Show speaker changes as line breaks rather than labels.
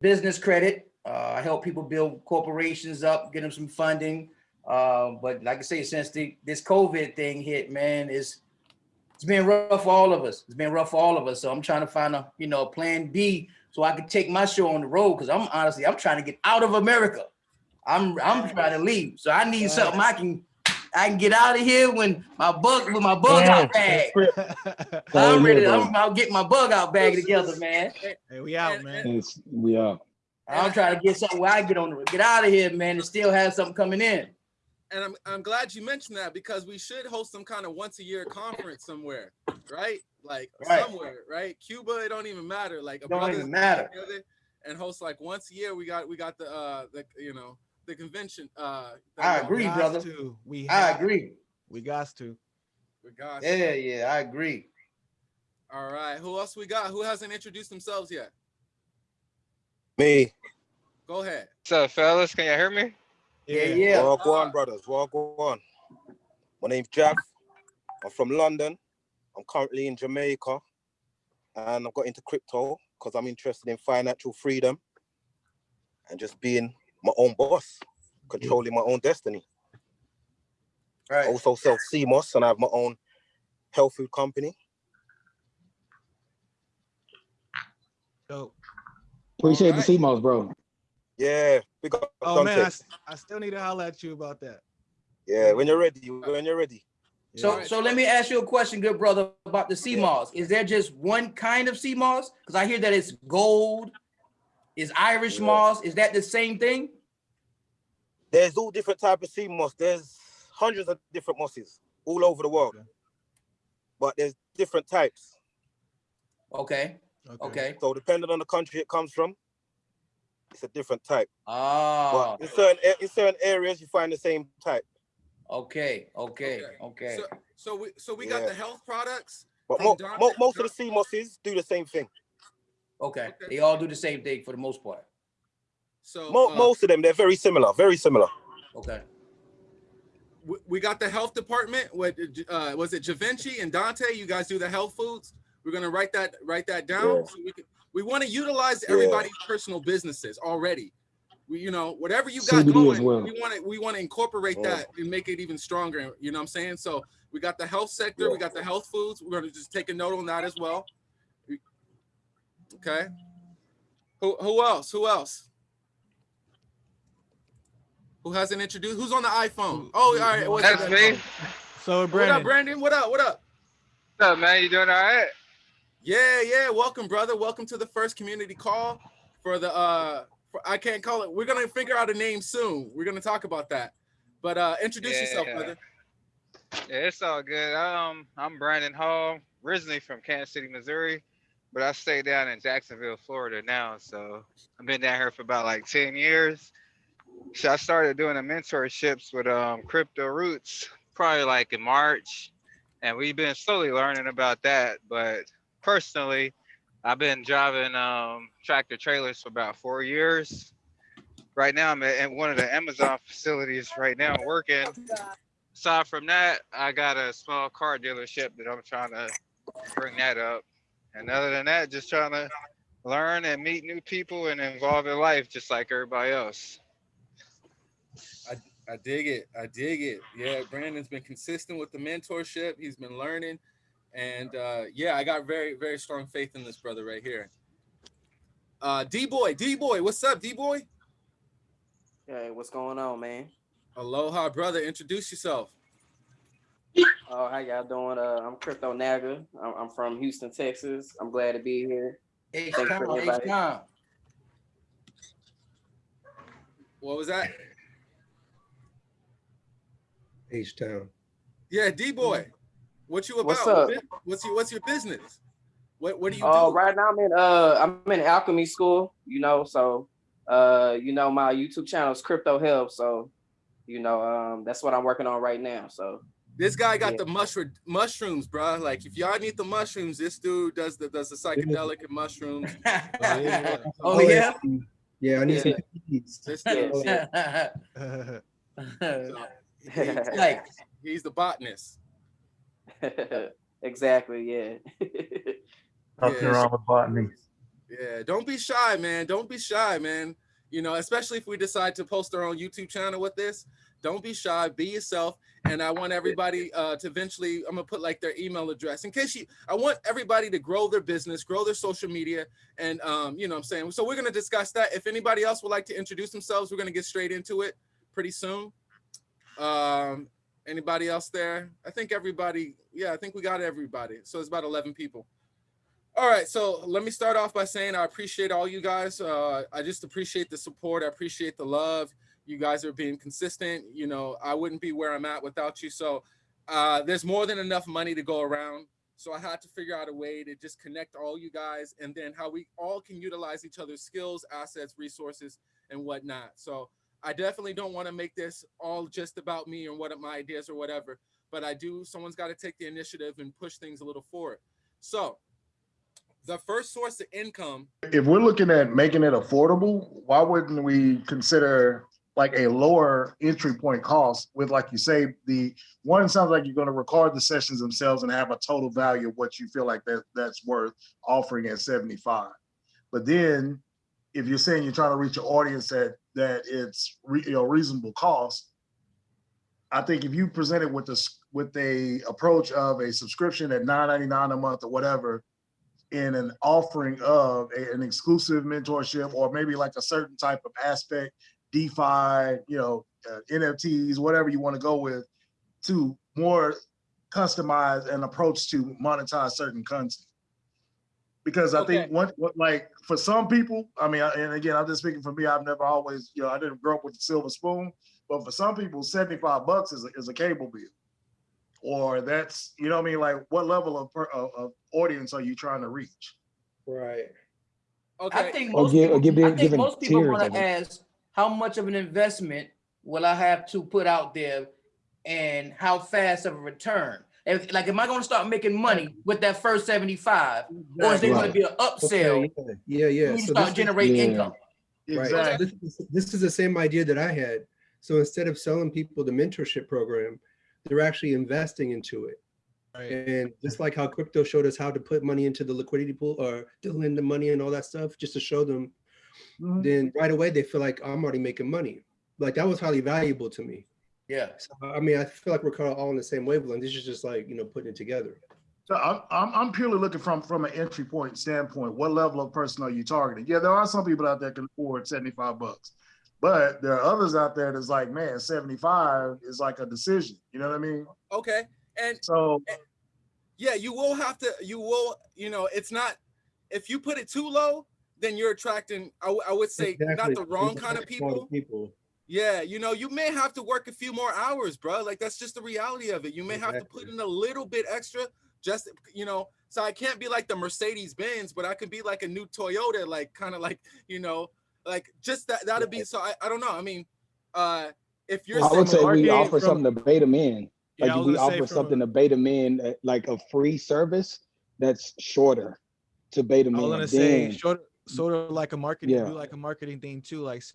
business credit. Uh, I help people build corporations up, get them some funding. Uh, but like I say, since the, this COVID thing hit, man, it's it's been rough for all of us. It's been rough for all of us. So I'm trying to find a you know a plan B so I can take my show on the road because I'm honestly I'm trying to get out of America. I'm I'm trying to leave. So I need something I can I can get out of here when my bug with my bug out bag. I'm ready. To, I'm about to get my bug out bag together, man.
Hey, we out, man.
It's, we out.
I'm trying to get something where I get on the get out of here, man, and still have something coming in.
And I'm I'm glad you mentioned that because we should host some kind of once a year conference somewhere, right? Like
Right.
somewhere, right? Cuba, it don't even matter. Like a
Don't even matter.
And host like once a year. We got we got the uh the you know the convention. Uh,
I agree, brother.
to. We
I
have-
agree.
We got to.
We got
Yeah, yeah, I agree.
All right. Who else we got? Who hasn't introduced themselves yet?
Me.
Go ahead.
What's up, fellas? Can you hear me?
Yeah, yeah.
Walk on, brothers. Walk on. My name's Jack. I'm from London. I'm currently in Jamaica. And I've got into crypto because I'm interested in financial freedom and just being my own boss, controlling my own destiny. I
Right.
also sell sea moss and I have my own health food company.
Dope.
Appreciate
Alright.
the sea moss, bro.
Yeah, big up
Oh man, I,
Dante.
s- I still need to holler at you about that.
Yeah, when you're ready, when you're ready.
So,
Yeah.
so let me ask you a question, good brother, about the sea moss. Is there just one kind of sea moss? Because I hear that it's gold, is Irish
Yeah.
moss. Is that the same thing?
There's all different type of sea moss. There's hundreds of different mosses all over the world.
Okay.
But there's different types.
Okay, okay.
So depending on the country it comes from, it's a different type.
Oh,
But in certain in certain areas you find the same type.
okay, okay, okay.
So so we so we got the health products.
But
From
mo- mo- most of the sea mosses do the same thing.
Okay,
Okay.
they all do the same thing for the most part.
So
Mo-
uh,
most of them they're very similar, very similar.
Okay,
we- we got the health department. What uh, was it? Javinci and Dante. You guys do the health foods. We're gonna write that write that down.
Yeah.
So we, we want to utilize
Yeah.
everybody's personal businesses already. We, you know, whatever you got
CBD
going,
well.
we want to we want to incorporate
Yeah.
that and make it even stronger. You know what I'm saying? So we got the health sector. We got the health foods. We're gonna just take a note on that as well. Okay. Who who else? Who else? Who hasn't introduced? Who's on the iPhone? Oh, all right. what's up?
That's
the
me.
So Brandon.
What up,
Brandon,
Brandon? What up? What up?
What's up, man? You doing all right?
Yeah, yeah. Welcome, brother. Welcome to the first community call for the uh for, I can't call it. We're gonna figure out a name soon. We're gonna talk about that. But uh introduce
Yeah,
yourself,
yeah.
brother.
Yeah, it's all good. Um, I'm Brandon Hall, originally from Kansas City, Missouri, but I stay down in Jacksonville, Florida now. So I've been down here for about like 10 years. So I started doing the mentorships with um Crypto Roots probably like in March, and we've been slowly learning about that. But personally, I've been driving um tractor trailers for about four years. Right now, I'm at one of the Amazon facilities right now working aside from that, I got a small car dealership that I'm trying to bring that up. And other than that, just trying to learn and meet new people and involve in life just like everybody else.
I I dig it. I dig it. Yeah, Brandon's been consistent with the mentorship. He's been learning. And uh yeah, I got very, very strong faith in this brother right here. Uh D boy, D boy, what's up, D boy?
Hey, what's going on, man?
Aloha, brother. Introduce yourself.
Oh, how y'all doing? Uh, I'm Crypto Naga. I'm, I'm from Houston, Texas. I'm glad to be here.
H
Thanks for
time, H
everybody.
time.
What was that?
H Town.
Yeah, D boy. What you about?
What's up?
What's your what's your business? What what do you do?
Oh,
do?
right now I'm in uh I'm in alchemy school, you know, so uh you know my YouTube channel is Crypto Help, so you know um that's what I'm working on right now. So
This guy got
Yeah.
the mushroom mushrooms, bro. Like if y'all need the mushrooms, this dude does the does the psychedelic and mushrooms.
yeah.
Oh, yeah?
Yeah, I need some keys.
This
Yeah.
dude,
Yeah.
he's,
Like,
he's the botanist.
exactly, yeah.
Nothing Yeah. wrong
with botany.
Yeah, don't be shy, man. Don't be shy, man. You know, especially if we decide to post our own YouTube channel with this. Don't be shy. Be yourself. And I want everybody uh, to eventually. I'm gonna put like their email address in case you. I want everybody to grow their business, grow their social media, and um, you know, what I'm saying. So we're gonna discuss that. If anybody else would like to introduce themselves, we're gonna get straight into it pretty soon. Um, anybody else there? I think everybody. Yeah, I think we got everybody. So it's about 11 people. All right, so let me start off by saying I appreciate all you guys. Uh, I just appreciate the support. I appreciate the love. You guys are being consistent. You know, I wouldn't be where I'm at without you. So uh, there's more than enough money to go around. So I had to figure out a way to just connect all you guys and then how we all can utilize each other's skills, assets, resources, and whatnot. So I definitely don't want to make this all just about me and what my ideas or whatever, but I do, someone's got to take the initiative and push things a little forward. So the first source of income
if we're looking at making it affordable, why wouldn't we consider like a lower entry point cost with, like you say, the one sounds like you're going to record the sessions themselves and have a total value of what you feel like that that's worth offering at 75. But then if you're saying you're trying to reach an audience that that it's re, you know reasonable cost, I think if you present it with this with a approach of a subscription at 9.99 a month or whatever, in an offering of a- an exclusive mentorship or maybe like a certain type of aspect, DeFi, you know, uh, NFTs, whatever you want to go with, to more customize an approach to monetize certain content. Because I think
Okay.
what, what like for some people, I mean, and again, I'm just speaking for me. I've never always, you know, I didn't grow up with the silver spoon, but for some people, 75 bucks is a, is a cable bill or that's you know what I mean like what level of, of of audience are you trying to reach
Right.
Okay.
I think most
give-
people,
give it-
I think
giving
most people want to ask, how much of an investment will I have to put out there, and how fast of a return? If, like, am I going to start making money with that first seventy-five, or is there going to be an upsell?
Okay, Yeah, yeah.
when
yeah.
you
So
start
this is-
generating
Yeah.
income.
Right.
exactly
So This is, this is the same idea that I had. So instead of selling people the mentorship program, they're actually investing into it.
Right.
And just like how crypto showed us how to put money into the liquidity pool or to lend the money and all that stuff, just to show them,
Mhm.
then right away they feel like I'm already making money. Like that was highly valuable to me.
Yeah.
So, I mean, I feel like we're kind of all on the same wavelength. This is just like, you know, putting it together.
So I'm, I'm, I'm purely looking from, from an entry point standpoint. What level of person are you targeting? Yeah, there are some people out there can afford 75 bucks, but there are others out there that's like, man, 75 is like a decision. You know what I mean?
Okay. And
So
yeah, you will have to, you will, you know, it's not, if you put it too low, then you're attracting, I would say, not the wrong
These are
kind of people.
People.
Yeah, you know, you may have to work a few more hours, bro. Like that's just the reality of it. You may have to put in a little bit extra, just you know. So I can't be like the Mercedes Benz, but I could be like a new Toyota, like kind of like you know, like just that. That'd be so. I, I don't know. I mean, uh, if you're
I would say we offer
from-
something to bait them in.
Yeah,
Like
was
we offer
from
something
a-
to bait them in, uh, like a free service that's shorter to bait them
I was
in.
gonna say
Then
sort sort of like a marketing,
Yeah.
do like a marketing thing too. Like